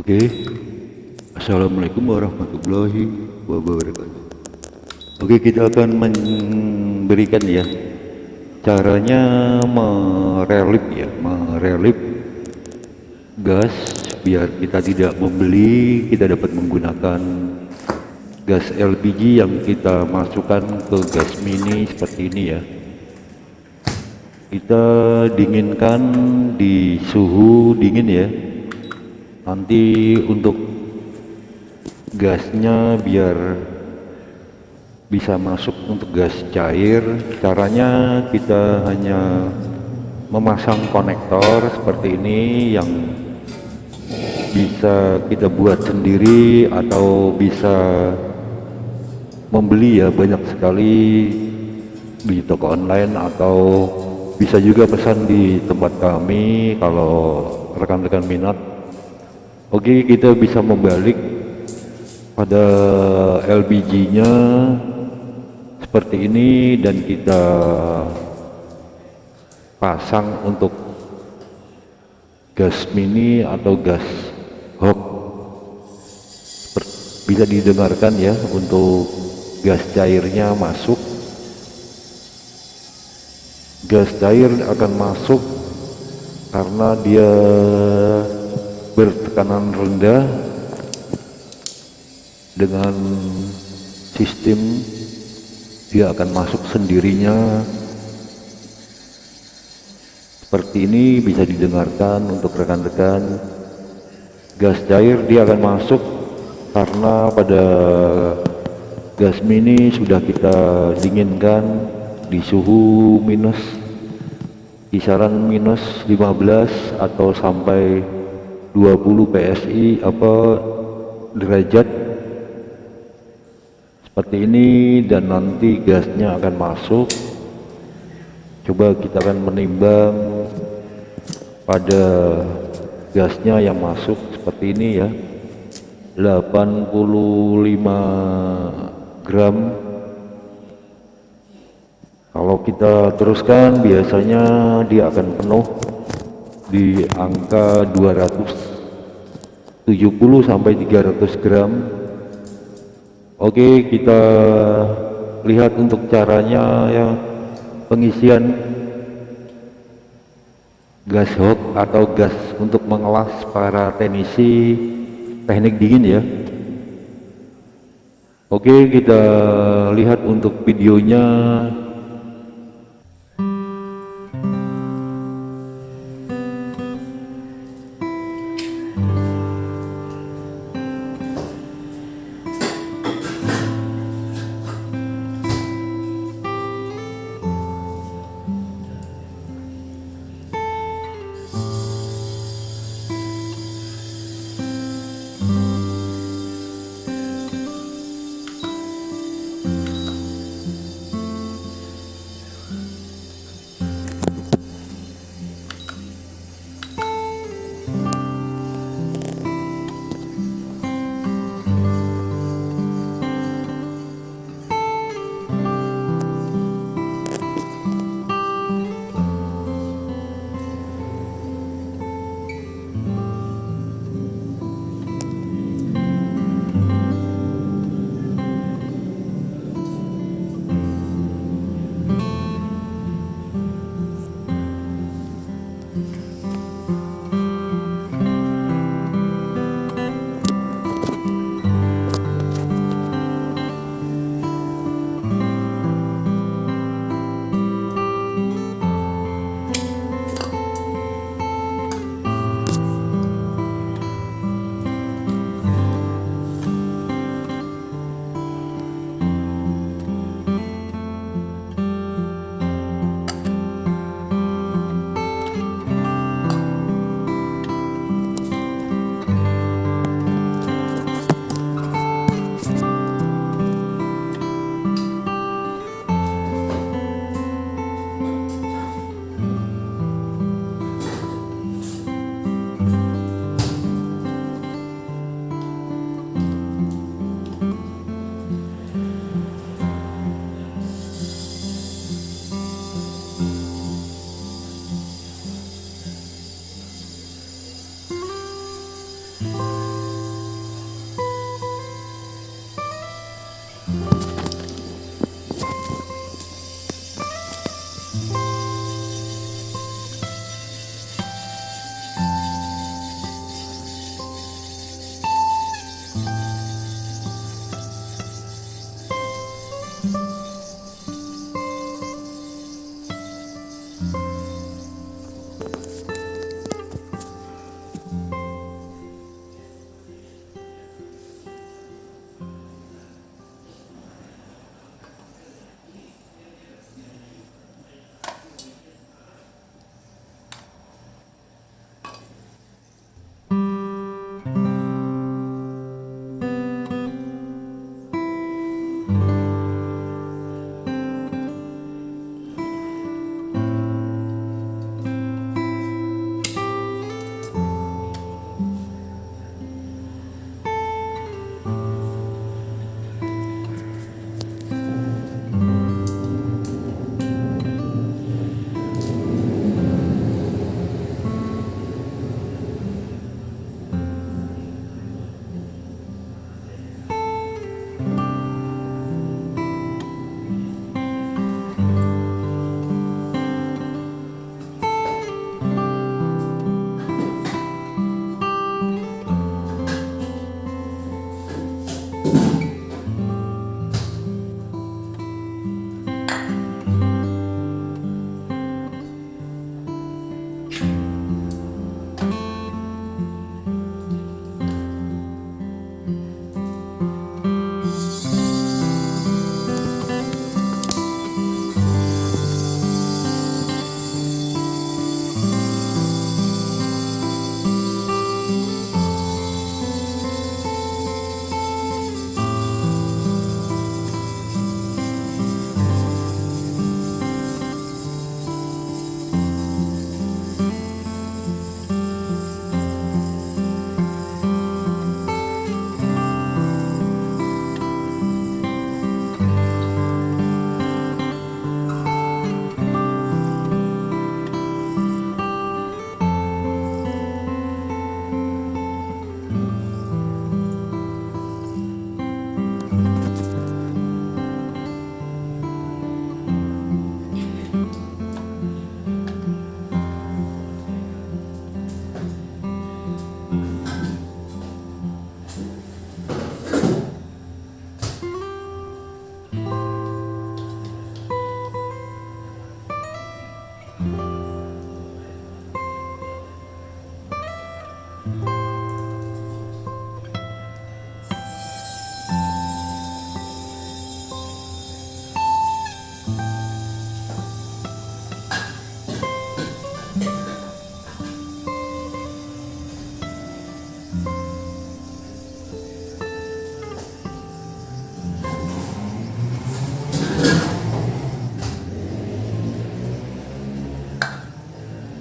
Oke, Assalamualaikum warahmatullahi wabarakatuh. Oke, kita akan memberikan ya caranya merelip ya, merelip gas biar kita tidak membeli, kita dapat menggunakan gas LPG yang kita masukkan ke gas mini seperti ini ya. Kita dinginkan di suhu dingin ya nanti untuk gasnya biar bisa masuk untuk gas cair. Caranya kita hanya memasang konektor seperti ini yang bisa kita buat sendiri atau bisa membeli ya banyak sekali di toko online atau bisa juga pesan di tempat kami kalau rekan-rekan minat Oke kita bisa membalik pada LPG nya seperti ini dan kita pasang untuk gas mini atau gas hok bisa didengarkan ya untuk gas cairnya masuk. Gas cair akan masuk karena dia bertekanan rendah dengan sistem dia akan masuk sendirinya. Seperti ini bisa didengarkan untuk rekan-rekan. Gas cair dia akan masuk karena pada gas mini sudah kita dinginkan di suhu minus kisaran minus 15 atau sampai 20 PSI apa derajat. Seperti ini dan nanti gasnya akan masuk. Coba kita akan menimbang pada gasnya yang masuk seperti ini ya. 85 gram. Kalau kita teruskan biasanya dia akan penuh di angka 270 sampai 300 gram. Oke kita lihat untuk caranya ya. Pengisian gas hot atau gas untuk mengelas para teknisi teknik dingin ya. Oke kita lihat untuk videonya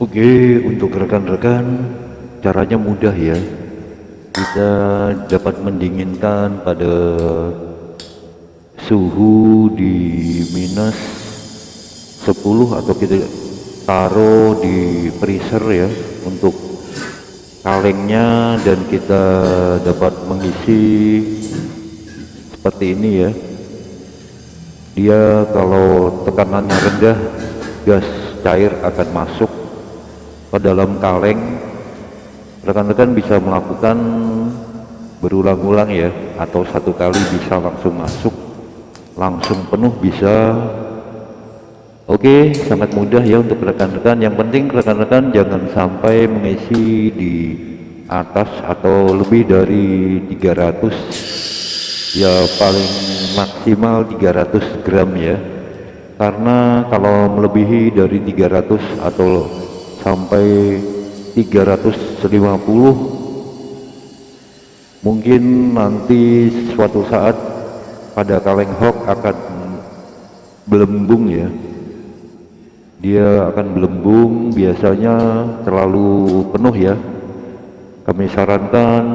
Oke, untuk rekan-rekan caranya mudah ya. Kita dapat mendinginkan pada suhu di minus 10 atau kita taruh di freezer ya untuk kalengnya dan kita dapat mengisi seperti ini ya. Dia kalau tekanannya rendah gas cair akan masuk ke dalam kaleng. Rekan-rekan bisa melakukan berulang-ulang ya atau satu kali bisa langsung masuk langsung penuh bisa. Oke sangat mudah ya untuk rekan-rekan. Yang penting rekan-rekan jangan sampai mengisi di atas atau lebih dari 300 ya paling maksimal 300 gram ya. Karena kalau melebihi dari 300 atau sampai 350 mungkin nanti suatu saat pada kaleng hok akan belembung ya. Dia akan belembung biasanya terlalu penuh ya. Kami sarankan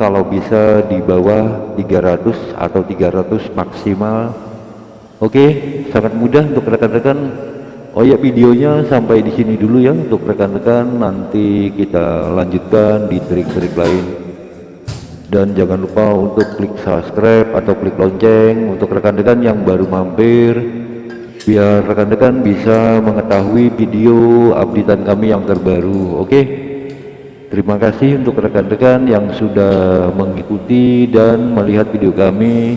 kalau bisa di bawah 300 atau 300 maksimal. Oke sangat mudah untuk rekan-rekan Oh ya videonya sampai di sini dulu ya untuk rekan-rekan. Nanti kita lanjutkan di trik-trik lain. Dan jangan lupa untuk klik subscribe atau klik lonceng untuk rekan-rekan yang baru mampir. Biar rekan-rekan bisa mengetahui video updatean kami yang terbaru oke? Terima kasih untuk rekan-rekan yang sudah mengikuti dan melihat video kami